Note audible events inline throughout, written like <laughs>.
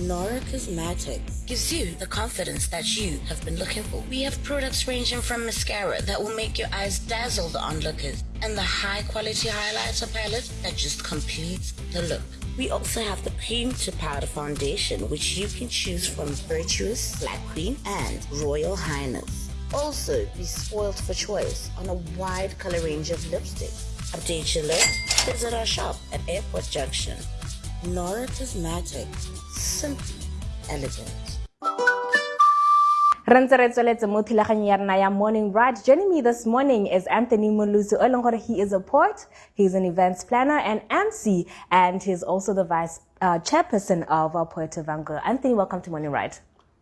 Nora Cosmetic gives you the confidence that you have been looking for. We have products ranging from mascara that will make your eyes dazzle the onlookers and the high quality highlighter palette that just completes the look. We also have the cream to powder foundation, which you can choose from Virtuous, Black Queen, and Royal Highness. Also, be spoiled for choice on a wide color range of lipsticks. Update your look? Visit our shop at Airport Junction. Nora Cosmetic. Simply elegant. re ntse re tsweletse mo thulaganyo ya rena ya morning ride joining me this morning is anthony molusi o leng gore he is a poet he's an events planner and mc and he's also the vice uh, chairperson of uh, poet vango anthony welcome to morning ride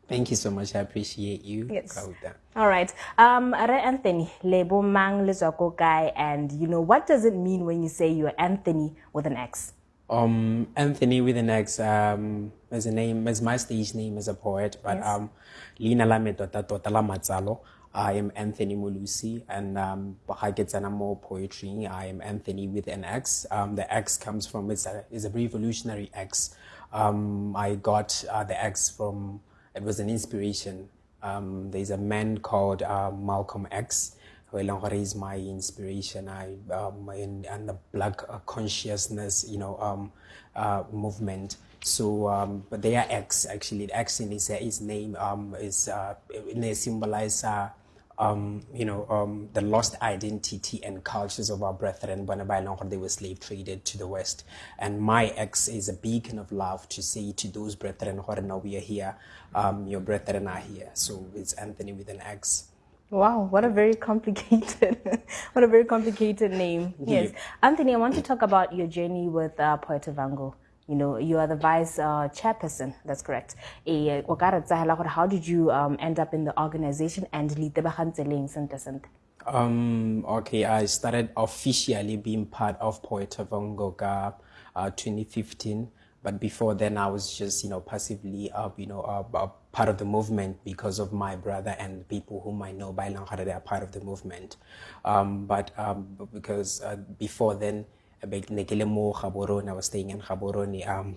Thank you so much. I appreciate you. Yes. Kauta. All right. Um, Re Anthony, lebo mang le tswa ko kae, and you know, what does it mean when you say you're Anthony with an X? Um, Anthony with an X, um, as a name, as my stage name as a poet, but, Yes. um, Lina la me tota tota la matsalo. I am Anthony Molusi, and um, ha ke tsena mo poetry. I am Anthony with an X. Um, the X comes from it's a is a revolutionary X. Um, I got uh, the X from it was an inspiration. Um, there's a man called uh, Malcolm X eleng is my inspiration. I um, in, and the black uh, consciousness, you know, um, uh, movement. So, um, but they are X actually. X in his, his name um, is uh, they symbolize. Uh, um, you know, um, the lost identity and cultures of our brethren when by long they were slave traded to the West. And my ex is a beacon of love to say to those brethren now we are here, um, your brethren are here. So it's Anthony with an X. Wow, what a very complicated, <laughs> what a very complicated name. Yes, Anthony, I want to talk about your journey with uh, Poet Vango. You know, you are the vice uh, chairperson. That's correct. O ka re tsahela How did you um, end up in the organization and le itebagantse leng sente sente? Um, okay, I started officially being part of Poetavango uh, 2015. But before then, I was just, you know, passively, uh, you know, uh, uh, part of the movement because of my brother and people whom I know by Langhara, they are part of the movement. Um, but um, because uh, before then, Gaborone, I was staying in Gaborone, um,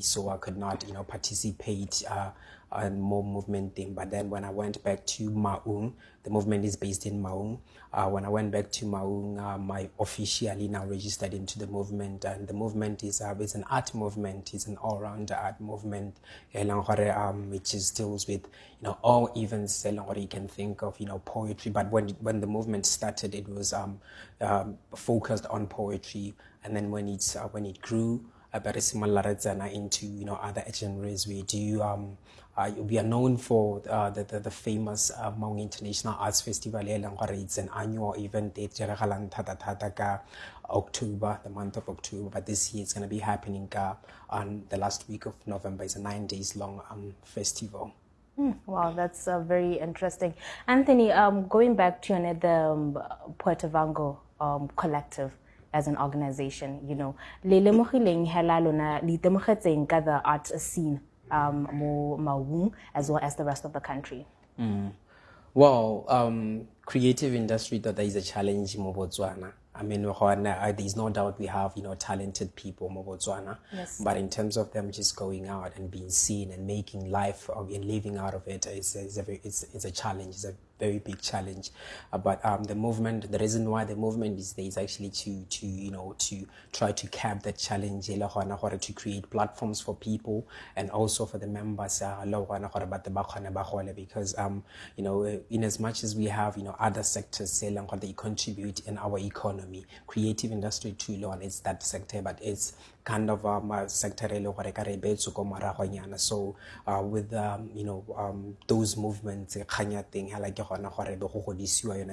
so I could not, you know, participate uh, on more movement thing. But then when I went back to Maun, the movement is based in Maun. Uh, when I went back to Maun, um, I officially now registered into the movement, and the movement is uh, it's an art movement. It's an all-round art movement. eh, Um, which is deals with you know all events eh, you can think of, you know, poetry. But when when the movement started, it was um, um, focused on poetry, and then when it's uh, when it grew, a very similar tsena into you know other genres. We do um, uh, we are known for uh, the, the the famous uh, Maun International Arts Festival. It's an annual event. It diragalang thata thata ka October, the month of October. But this year it's going to be happening on the last week of November. It's a nine days long um, festival. Hmm, Wow, that's uh, very interesting. Anthony, um, going back to you know, the um, Poetavango um, collective as an organization, you know, le lemogileng hela lona le itemogetseng ka the art scene um, mo Maun as well as the rest of the country. Well, um, creative industry that is a challenge in Botswana. I mean, uh, there's no doubt we have you know talented people in Botswana, Yes. but in terms of them just going out and being seen and making life and living out of it is is a it's it's a challenge. It's a very big challenge. Uh, but um, the movement, the reason why the movement is there is actually to to you know to try to cap that challenge, to create platforms for people and also for the members. Uh, because um you know uh, in as much as we have you know other sectors they contribute in our economy, creative industry too, le one it's that sector, but it's kind of um, sector e le gore ka re beetswe ko so uh, with um, you know um, those movements kgang ya be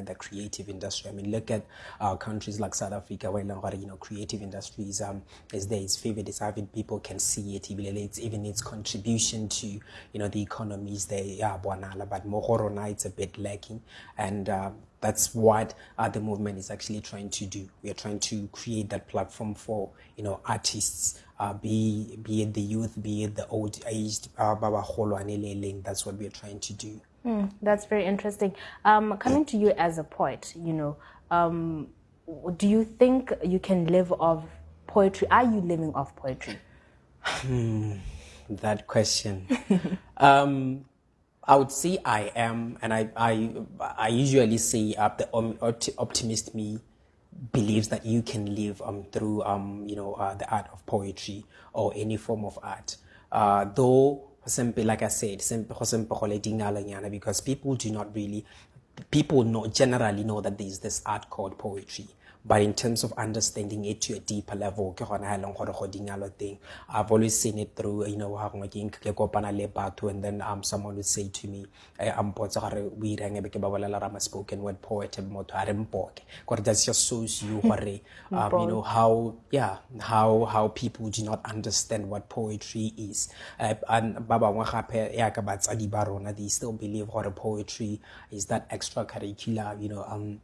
the creative industry. I mean look at uh, countries like south africa where e you know creative industries um, is there it's vivid it's avid people can see it it's even its contribution to you know the economy is there bonala. But mo go rona it's a bit lacking. And um, that's what uh, the movement is actually trying to do. We are trying to create that platform for you know artists, uh, be be it the youth, be it the old aged. Ba bagolo ane that's what we are trying to do. Hmm, that's very interesting. Um, coming to you as a poet, you know, um, do you think you can live off poetry? Are you living off poetry? that question. <laughs> um, I would say I am, and I, I, I usually say uh, the optimist me believes that you can live um, through, um, you know, uh, the art of poetry or any form of art. Uh, though, like I said, because people do not really, people know, generally know that there is this art called poetry but in terms of understanding it to a deeper level ke gona ha leng gore go dingalo teng i've always seen it through you know ha gongwe ke ke kopana le batho and then um someone would say to me eh, a mpotsa gore o ireng be ke ba bolela rama spoken word poet motho a re mpoke. Gore that's just shows you <laughs> gore um, you know how yeah how how people do not understand what poetry is. Uh, and ba bangwe gape ya ka batsadi ba rona they still believe gore poetry is that extracurricular you know um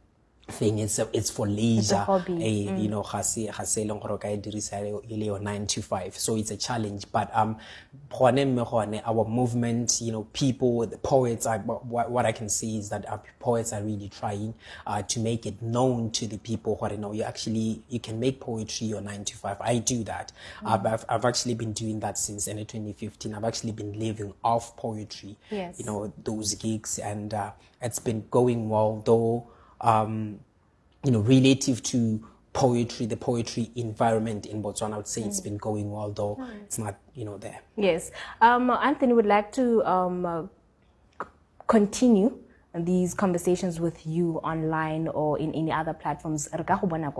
thing it's a, it's for leisure. hobby. eh, you know ga se ga se leng gore ka e dirisa e le yo 9 to 5 so it's a challenge but um gone mme gone our movement you know people the poets are, what, what i can see is that our poets are really trying uh, to make it known to the people what you know you actually you can make poetry your 9 to 5 i do that. I've, I've, I've actually been doing that since in 2015 i've actually been living off poetry. Yes. you know those gigs and uh, it's been going well though um, you know, relative to poetry, the poetry environment in Botswana, I would say it's been going well, though it's not, you know, there. Yes. Um, Anthony would like to um, uh, continue these conversations with you online or in any other platforms. Re ka go bona?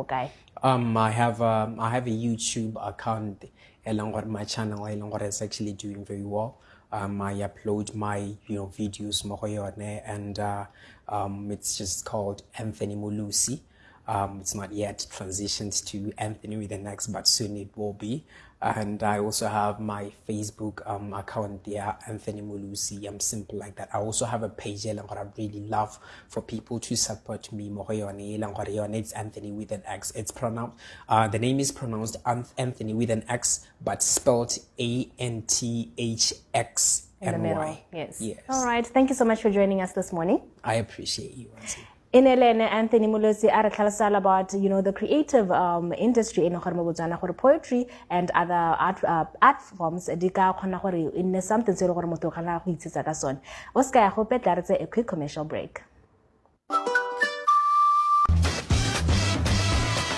Um, I have um, I have a YouTube account, along with my channel, along with it's actually doing very well. Um, I upload my you know videos and uh, um, it's just called Anthony Mulusi. Um, it's not yet transitioned to Anthony with an X, but soon it will be. And I also have my Facebook um, account there, Anthony Mulusi. I'm simple like that. I also have a page what I really love for people to support me. Mo lang gore It's Anthony with an X. It's pronounced. Uh, the name is pronounced Anthony with an X, but spelled A N T H X In the middle. Yes. Yes. All right. Thank you so much for joining us this morning. I appreciate you. Anthony. Inelene Anthony Mulosi a re tlhalosala about you know the creative um, industry in gore poetry and other art uh, art forms di ka gore something se le gore motho o go itshetsa ka sone ya re tse a quick commercial break